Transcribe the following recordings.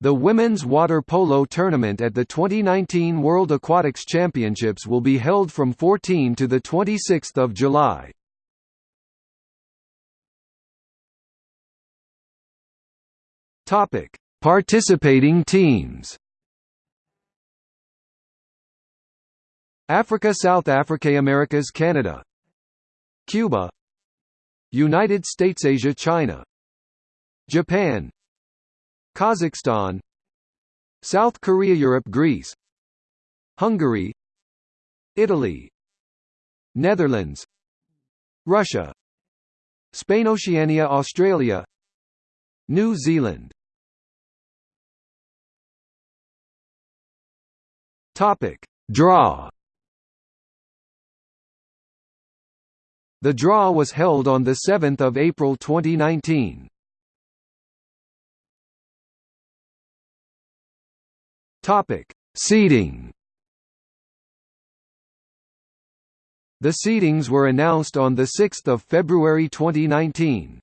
The women's water polo tournament at the 2019 World Aquatics Championships will be held from 14 to the 26th of July. Topic: Participating teams. Africa South Africa Americas Canada Cuba United States Asia China Japan Kazakhstan South Korea Europe Greece Hungary Italy Netherlands Russia Spain Oceania Australia New Zealand. Topic. Draw. The draw was held on 7 April 2019. Topic: Seeding. The seedings were announced on 6 February 2019.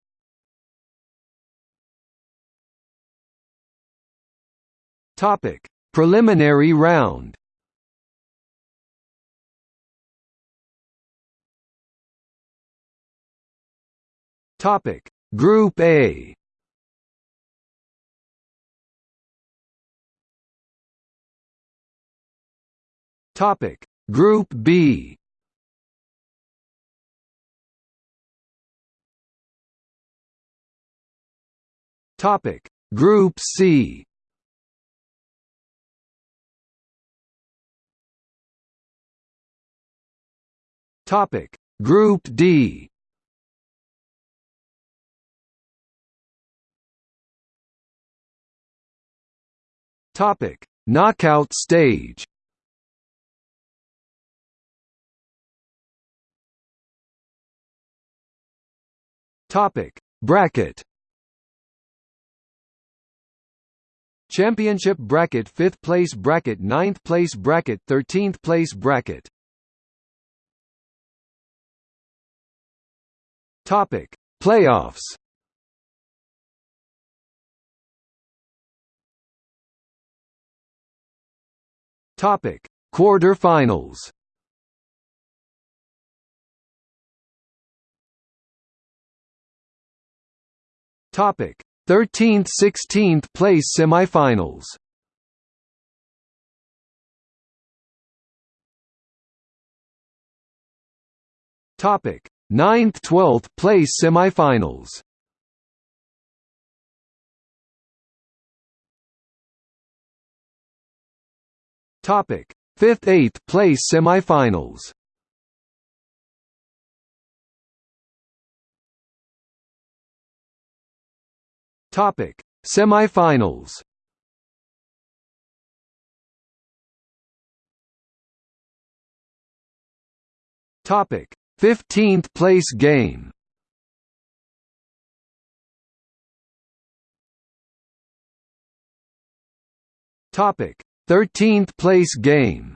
Topic: Preliminary round. Topic: Group A. Topic: Group B. Topic: Group C. Topic: Group D. Topic: Knockout stage. Topic: Bracket. Championship bracket 5th place bracket 9th place bracket 13th place bracket. Topic. Playoffs. Topic: Quarterfinals. Topic: 13th 16th place semifinals. Topic: 9th 12th place semifinals. Topic: 5th 8th place semifinals. Topic: Semifinals. Topic: 15th place game. Topic: 13th place game.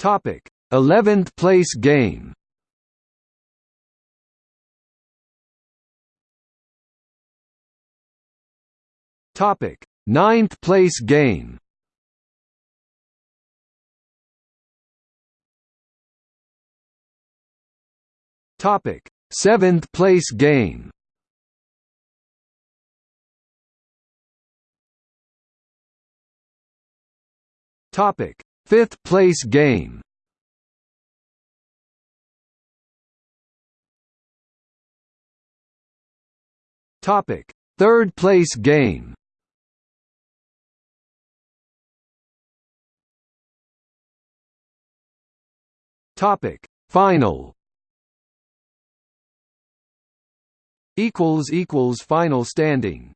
Topic 11th place game. Topic 9th place game. Topic 7th place game. Topic: Fifth place game. Topic: Third place game. Topic: Final. Equals equals final standing.